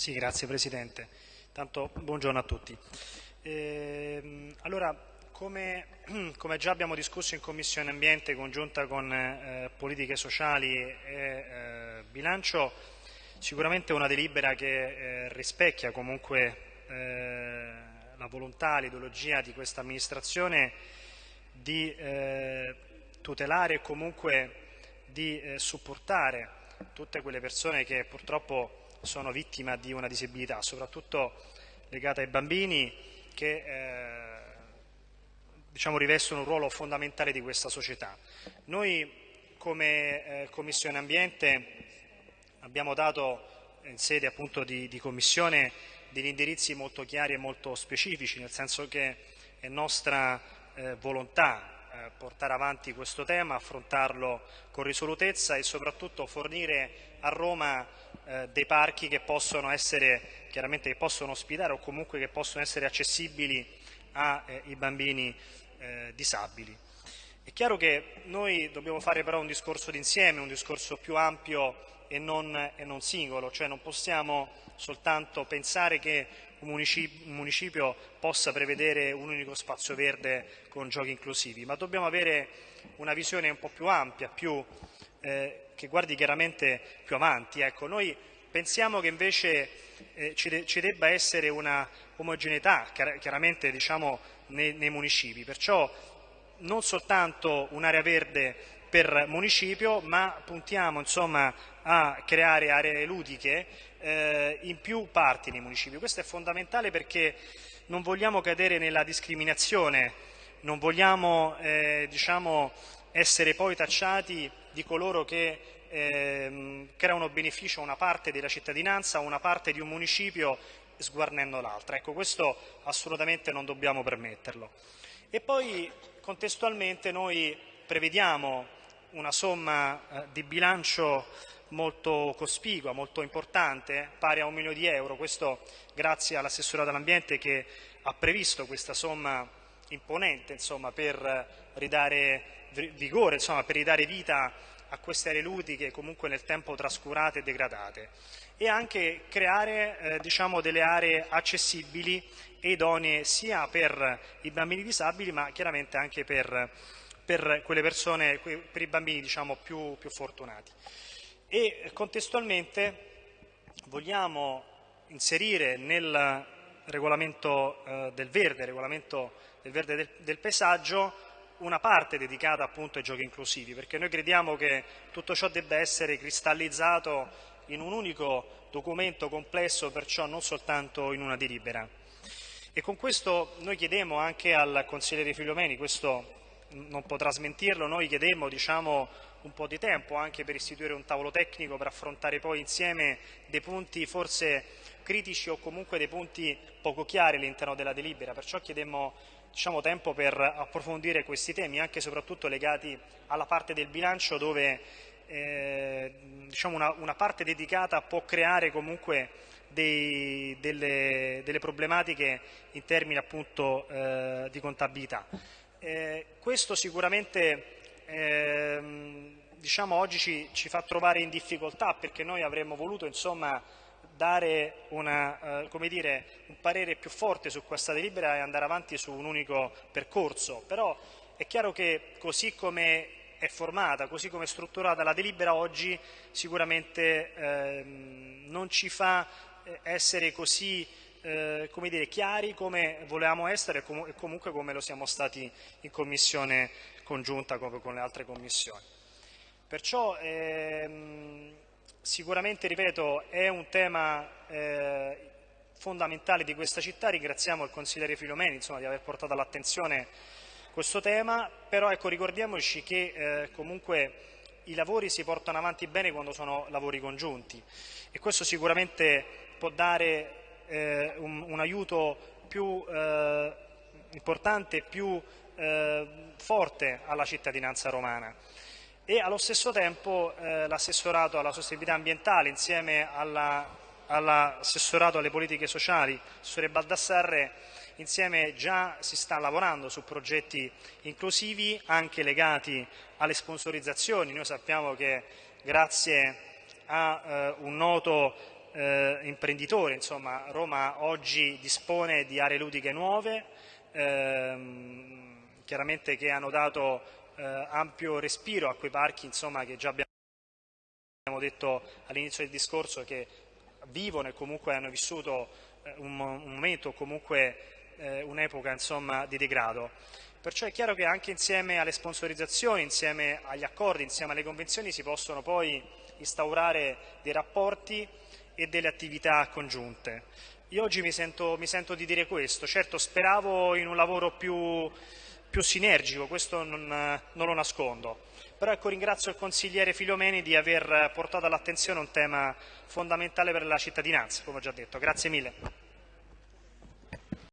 Sì, grazie Presidente. Tanto buongiorno a tutti. Eh, allora, come, come, già abbiamo discusso in Commissione Ambiente congiunta con eh, Politiche Sociali e eh, Bilancio, sicuramente è una delibera che eh, rispecchia comunque eh, la volontà, l'ideologia di questa amministrazione di eh, tutelare e comunque di supportare tutte quelle persone che purtroppo sono vittima di una disabilità, soprattutto legata ai bambini che eh, diciamo, rivestono un ruolo fondamentale di questa società. Noi come eh, Commissione Ambiente abbiamo dato in sede appunto di, di Commissione degli indirizzi molto chiari e molto specifici, nel senso che è nostra eh, volontà eh, portare avanti questo tema, affrontarlo con risolutezza e soprattutto fornire a Roma eh, dei parchi che possono essere chiaramente che possono ospitare o comunque che possono essere accessibili ai eh, bambini eh, disabili. È chiaro che noi dobbiamo fare però un discorso d'insieme, un discorso più ampio e non, e non singolo, cioè non possiamo soltanto pensare che un municipio, un municipio, possa prevedere un unico spazio verde con giochi inclusivi, ma dobbiamo avere una visione un po' più ampia, più, eh, che guardi chiaramente più avanti. Ecco, noi pensiamo che invece eh, ci, de ci, debba essere una omogeneità chiaramente diciamo, nei, nei municipi, perciò non soltanto un'area verde per municipio, ma puntiamo insomma, a creare aree ludiche eh, in più parti nei municipi. Questo è fondamentale perché non vogliamo cadere nella discriminazione, non vogliamo eh, diciamo, essere poi tacciati di coloro che eh, creano beneficio a una parte della cittadinanza, a una parte di un municipio sguarnendo l'altra. Ecco, questo assolutamente non dobbiamo permetterlo. E poi contestualmente noi prevediamo una somma eh, di bilancio molto cospicua, molto importante, pari a un milione di euro, questo grazie all'assessorato all'ambiente che ha previsto questa somma imponente insomma, per ridare vigore, insomma, per ridare vita a queste aree ludiche comunque nel tempo trascurate e degradate. E anche creare eh, diciamo, delle aree accessibili e idonee sia per i bambini disabili ma chiaramente anche per, per persone, per i bambini diciamo, più, più fortunati. E contestualmente vogliamo inserire nel regolamento eh, del verde, regolamento del verde del, del, paesaggio, una parte dedicata appunto ai giochi inclusivi, perché noi crediamo che tutto ciò debba essere cristallizzato in un unico documento complesso, perciò non soltanto in una delibera. E con questo noi chiediamo anche al consigliere Filomeni, questo non potrà smentirlo, noi chiedemmo diciamo, un po' di tempo anche per istituire un tavolo tecnico per affrontare poi insieme dei punti forse critici o comunque dei punti poco chiari all'interno della delibera, perciò chiedemmo diciamo, tempo per approfondire questi temi, anche e soprattutto legati alla parte del bilancio dove eh, diciamo una, una, parte dedicata può creare comunque dei, delle, delle, problematiche in termini appunto eh, di contabilità. Eh, questo sicuramente ehm, diciamo, oggi ci, ci, fa trovare in difficoltà perché noi avremmo voluto insomma, dare una, eh, dire, un parere più forte su questa delibera e andare avanti su un unico percorso, però è chiaro che così come è formata, così come è strutturata la delibera oggi sicuramente ehm, non ci fa eh, essere così eh, come dire, chiari come volevamo essere e, com comunque come lo siamo stati in commissione congiunta come con le altre commissioni. Perciò ehm, sicuramente, ripeto, è un tema eh, fondamentale di questa città, ringraziamo il consigliere Filomeni insomma, di aver portato all'attenzione questo tema, però ecco, ricordiamoci che eh, comunque i lavori si portano avanti bene quando sono lavori congiunti. E questo sicuramente può dare eh, un, un, aiuto più eh, importante, più eh, forte alla cittadinanza romana e allo stesso tempo eh, l'assessorato alla sostenibilità ambientale insieme all'assessorato all alle politiche sociali, l'assessore Baldassarre, insieme già si sta lavorando su progetti inclusivi anche legati alle sponsorizzazioni. Noi sappiamo che grazie a eh, un noto eh, imprenditore, insomma Roma oggi dispone di aree ludiche nuove, ehm, chiaramente che hanno dato eh, ampio respiro a quei parchi insomma, che già abbiamo detto all'inizio del discorso che vivono e comunque hanno vissuto eh, un, un momento, comunque eh, un'epoca di degrado. Perciò è chiaro che anche insieme alle sponsorizzazioni, insieme agli accordi, insieme alle convenzioni si possono poi instaurare dei rapporti e delle attività congiunte. Io oggi mi sento, mi sento di dire questo, certo speravo in un lavoro più, più sinergico, questo non, non, lo nascondo, però ecco, ringrazio il consigliere Filomeni di aver portato all'attenzione un tema fondamentale per la cittadinanza, come ho già detto. Grazie mille.